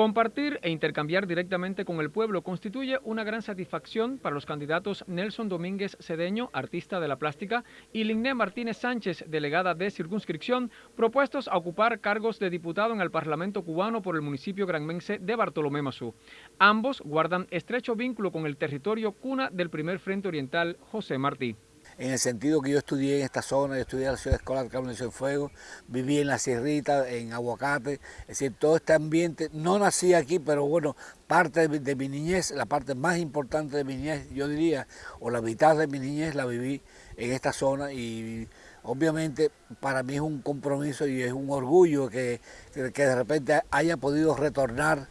Compartir e intercambiar directamente con el pueblo constituye una gran satisfacción para los candidatos Nelson Domínguez Cedeño, artista de la plástica, y Ligné Martínez Sánchez, delegada de circunscripción, propuestos a ocupar cargos de diputado en el Parlamento cubano por el municipio granmense de Bartolomé Mazú. Ambos guardan estrecho vínculo con el territorio cuna del primer Frente Oriental José Martí en el sentido que yo estudié en esta zona, yo estudié en la ciudad escolar Carmen de Fuego, viví en la Sierrita, en Aguacate, es decir, todo este ambiente, no nací aquí, pero bueno, parte de, mi niñez, la parte más importante de mi niñez, yo diría, o la mitad de mi niñez la viví en esta zona y obviamente para mí es un compromiso y es un orgullo que, que de repente haya podido retornar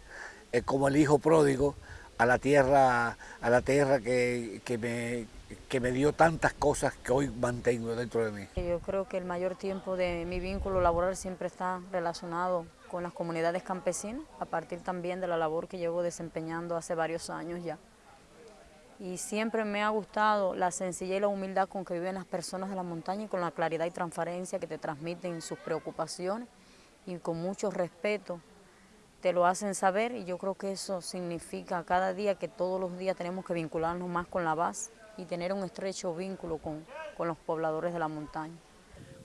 eh, como el hijo pródigo a la tierra, a la tierra que, que me que me dio tantas cosas que hoy mantengo dentro de mí. Yo creo que el mayor tiempo de mi vínculo laboral siempre está relacionado con las comunidades campesinas, a partir también de la labor que llevo desempeñando hace varios años ya. Y siempre me ha gustado la sencillez y la humildad con que viven las personas de la montaña y con la claridad y transparencia que te transmiten sus preocupaciones y con mucho respeto te lo hacen saber y yo creo que eso significa cada día que todos los días tenemos que vincularnos más con la base y tener un estrecho vínculo con, con los pobladores de la montaña.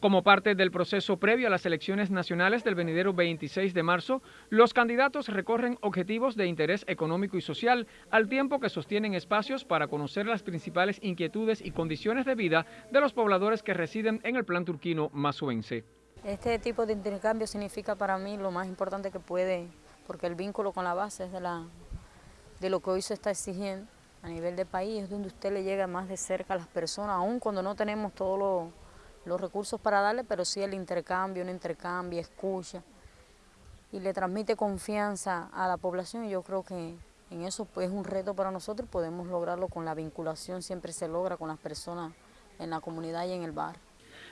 Como parte del proceso previo a las elecciones nacionales del venidero 26 de marzo, los candidatos recorren objetivos de interés económico y social al tiempo que sostienen espacios para conocer las principales inquietudes y condiciones de vida de los pobladores que residen en el plan turquino masuense. Este tipo de intercambio significa para mí lo más importante que puede, porque el vínculo con la base es de, la, de lo que hoy se está exigiendo a nivel de país, es donde usted le llega más de cerca a las personas, aun cuando no tenemos todos los, recursos para darle, pero sí el intercambio, un intercambio, escucha, y le transmite confianza a la población y yo creo que en eso pues, es un reto para nosotros y podemos lograrlo con la vinculación, siempre se logra con las personas en la comunidad y en el barrio.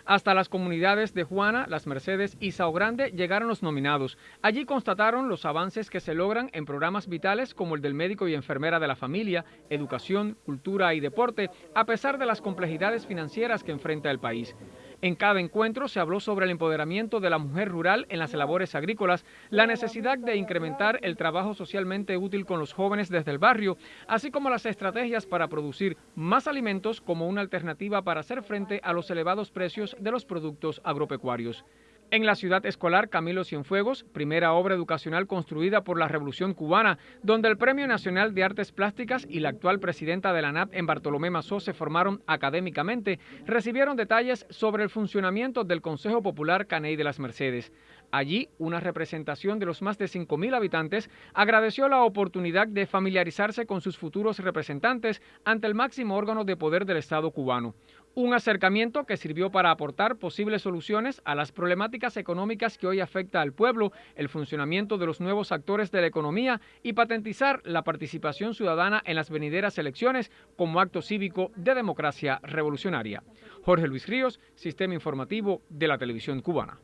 Hasta las comunidades de Juana, Las Mercedes y Sao Grande llegaron los nominados. Allí constataron los avances que se logran en programas vitales como el del médico y enfermera de la familia, educación, cultura y deporte, a pesar de las complejidades financieras que enfrenta el país. En cada encuentro se habló sobre el empoderamiento de la mujer rural en las labores agrícolas, la necesidad de incrementar el trabajo socialmente útil con los jóvenes desde el barrio, así como las estrategias para producir más alimentos como una alternativa para hacer frente a los elevados precios de los productos agropecuarios. En la ciudad escolar Camilo Cienfuegos, primera obra educacional construida por la Revolución Cubana, donde el Premio Nacional de Artes Plásticas y la actual presidenta de la NAP en Bartolomé Mazó se formaron académicamente, recibieron detalles sobre el funcionamiento del Consejo Popular Caney de las Mercedes. Allí, una representación de los más de 5.000 habitantes agradeció la oportunidad de familiarizarse con sus futuros representantes ante el máximo órgano de poder del Estado cubano. Un acercamiento que sirvió para aportar posibles soluciones a las problemáticas económicas que hoy afecta al pueblo, el funcionamiento de los nuevos actores de la economía y patentizar la participación ciudadana en las venideras elecciones como acto cívico de democracia revolucionaria. Jorge Luis Ríos, Sistema Informativo de la Televisión Cubana.